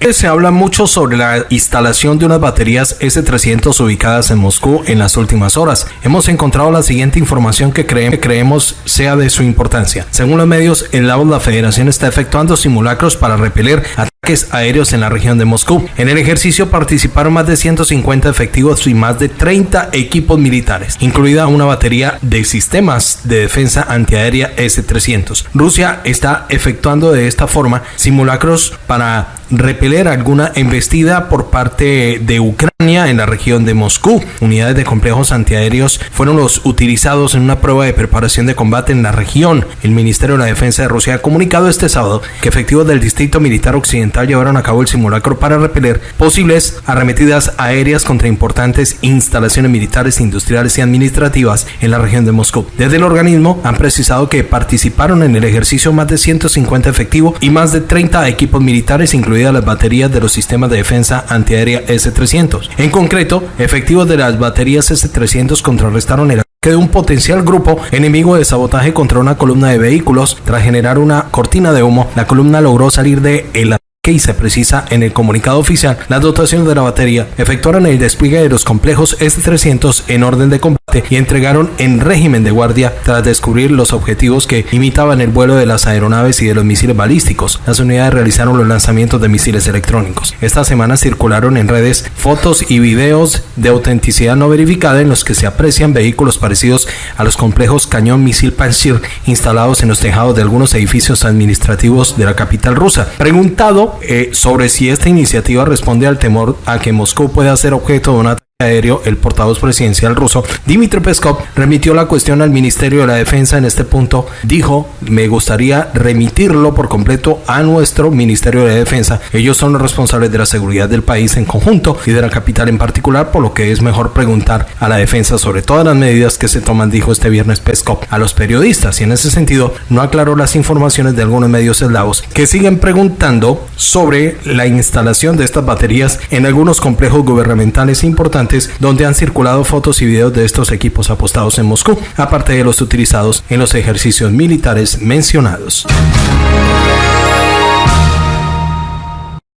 Se habla mucho sobre la instalación de unas baterías S-300 ubicadas en Moscú en las últimas horas. Hemos encontrado la siguiente información que creemos sea de su importancia. Según los medios, el lado la Federación está efectuando simulacros para repeler ataques aéreos en la región de Moscú. En el ejercicio participaron más de 150 efectivos y más de 30 equipos militares, incluida una batería de sistemas de defensa antiaérea S-300. Rusia está efectuando de esta forma simulacros para repeler alguna embestida por parte de Ucrania en la región de Moscú. Unidades de complejos antiaéreos fueron los utilizados en una prueba de preparación de combate en la región. El Ministerio de la Defensa de Rusia ha comunicado este sábado que efectivos del Distrito Militar Occidental llevaron a cabo el simulacro para repeler posibles arremetidas aéreas contra importantes instalaciones militares, industriales y administrativas en la región de Moscú. Desde el organismo han precisado que participaron en el ejercicio más de 150 efectivos y más de 30 equipos militares, incluidos las baterías de los sistemas de defensa antiaérea S-300. En concreto, efectivos de las baterías S-300 contrarrestaron el ataque de un potencial grupo enemigo de sabotaje contra una columna de vehículos. Tras generar una cortina de humo, la columna logró salir de el que se precisa en el comunicado oficial, las dotaciones de la batería efectuaron el despliegue de los complejos S-300 en orden de combate y entregaron en régimen de guardia tras descubrir los objetivos que imitaban el vuelo de las aeronaves y de los misiles balísticos. Las unidades realizaron los lanzamientos de misiles electrónicos. Esta semana circularon en redes fotos y videos de autenticidad no verificada en los que se aprecian vehículos parecidos a los complejos cañón misil Pantsir instalados en los tejados de algunos edificios administrativos de la capital rusa. Preguntado eh, sobre si esta iniciativa responde al temor a que Moscú pueda ser objeto de una aéreo, el portavoz presidencial ruso, Dmitry Peskov, remitió la cuestión al Ministerio de la Defensa en este punto. Dijo, me gustaría remitirlo por completo a nuestro Ministerio de Defensa. Ellos son los responsables de la seguridad del país en conjunto y de la capital en particular, por lo que es mejor preguntar a la defensa sobre todas las medidas que se toman, dijo este viernes Peskov a los periodistas. Y en ese sentido, no aclaró las informaciones de algunos medios eslavos que siguen preguntando sobre la instalación de estas baterías en algunos complejos gubernamentales donde han circulado fotos y videos de estos equipos apostados en Moscú, aparte de los utilizados en los ejercicios militares mencionados.